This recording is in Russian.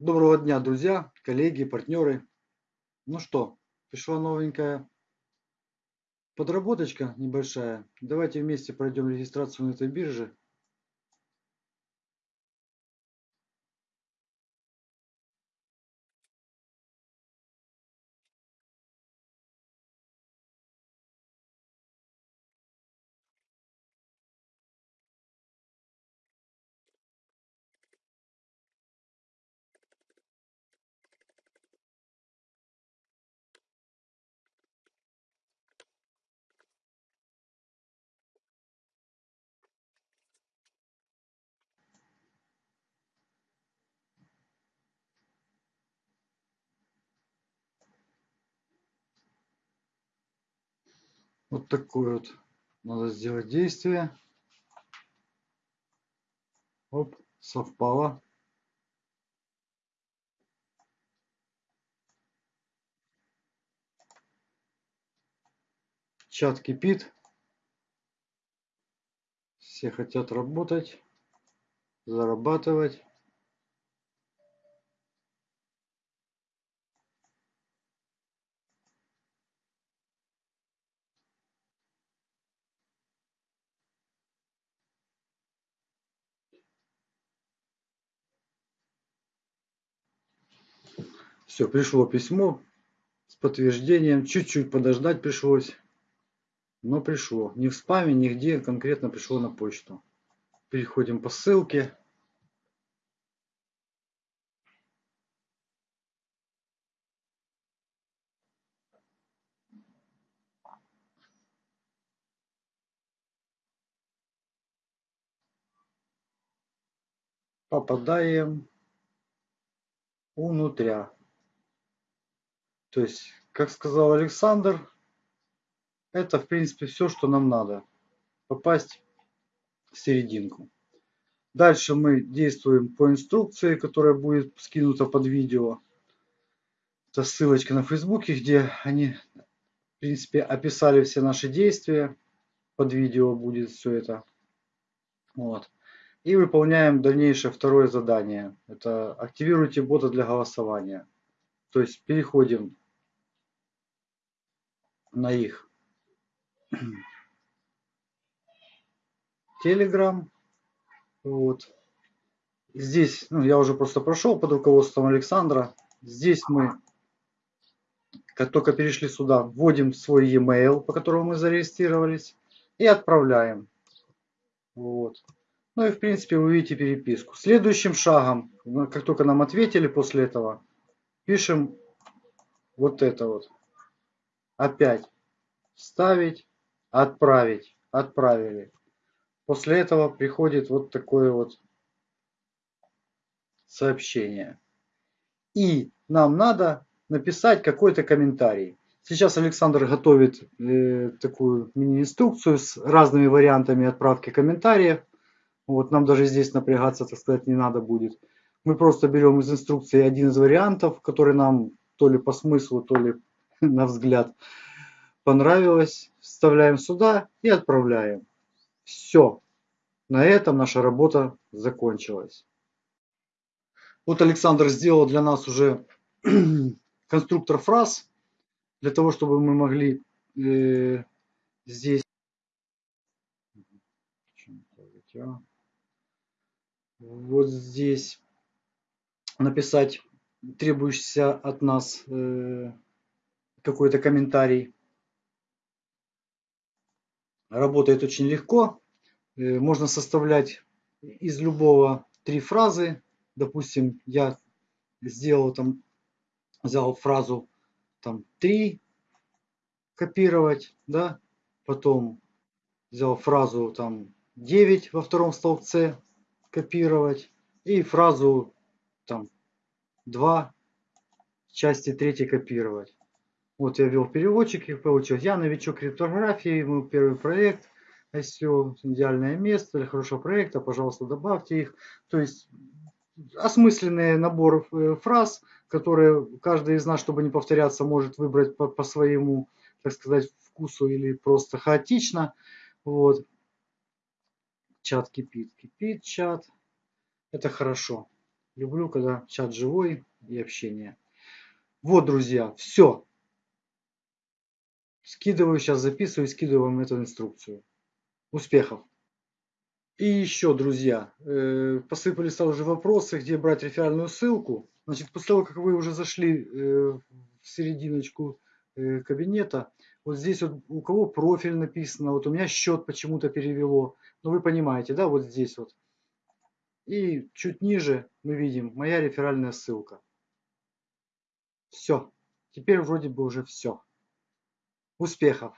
Доброго дня, друзья, коллеги, партнеры. Ну что, пришла новенькая подработочка небольшая. Давайте вместе пройдем регистрацию на этой бирже. Вот такое вот надо сделать действие. Оп, совпало. Чат кипит. Все хотят работать, зарабатывать. Все, пришло письмо с подтверждением. Чуть-чуть подождать пришлось. Но пришло. Не в спаме, нигде. Конкретно пришло на почту. Переходим по ссылке. Попадаем внутря. То есть, как сказал Александр, это в принципе все, что нам надо. Попасть в серединку. Дальше мы действуем по инструкции, которая будет скинута под видео. Это ссылочка на Фейсбуке, где они, в принципе, описали все наши действия. Под видео будет все это. Вот. И выполняем дальнейшее второе задание. Это активируйте бота для голосования. То есть переходим на их Telegram. Вот. Здесь, ну, я уже просто прошел под руководством Александра. Здесь мы, как только перешли сюда, вводим свой e-mail, по которому мы зарегистрировались, и отправляем. Вот. Ну и в принципе вы видите переписку. Следующим шагом, ну, как только нам ответили после этого, пишем вот это вот. Опять вставить, отправить, отправили. После этого приходит вот такое вот сообщение. И нам надо написать какой-то комментарий. Сейчас Александр готовит э, такую мини-инструкцию с разными вариантами отправки комментариев. Вот нам даже здесь напрягаться, так сказать, не надо будет. Мы просто берем из инструкции один из вариантов, который нам то ли по смыслу, то ли на взгляд понравилось, вставляем сюда и отправляем. Все. На этом наша работа закончилась. Вот Александр сделал для нас уже конструктор фраз, для того, чтобы мы могли э, здесь вот здесь написать требующийся от нас э, какой-то комментарий. Работает очень легко. Э, можно составлять из любого три фразы. Допустим, я сделал там, взял фразу там три копировать, да, потом взял фразу там 9 во втором столбце копировать и фразу там 2 части 3 копировать. Вот я ввел переводчик и получилось. Я новичок криптографии, мой первый проект. SEO, идеальное место для хорошего проекта, пожалуйста, добавьте их. То есть осмысленный набор э, фраз, которые каждый из нас, чтобы не повторяться, может выбрать по, по своему, так сказать, вкусу или просто хаотично. Вот. Чат кипит, кипит чат. Это хорошо. Люблю, когда чат живой и общение. Вот, друзья, все. Скидываю, сейчас записываю, скидываю вам эту инструкцию. Успехов! И еще, друзья, э, посыпались сразу же вопросы, где брать реферальную ссылку. Значит, после того, как вы уже зашли э, в серединочку э, кабинета, вот здесь вот у кого профиль написано, вот у меня счет почему-то перевело. Ну, вы понимаете, да, вот здесь вот. И чуть ниже мы видим моя реферальная ссылка. Все. Теперь вроде бы уже все. Успехов!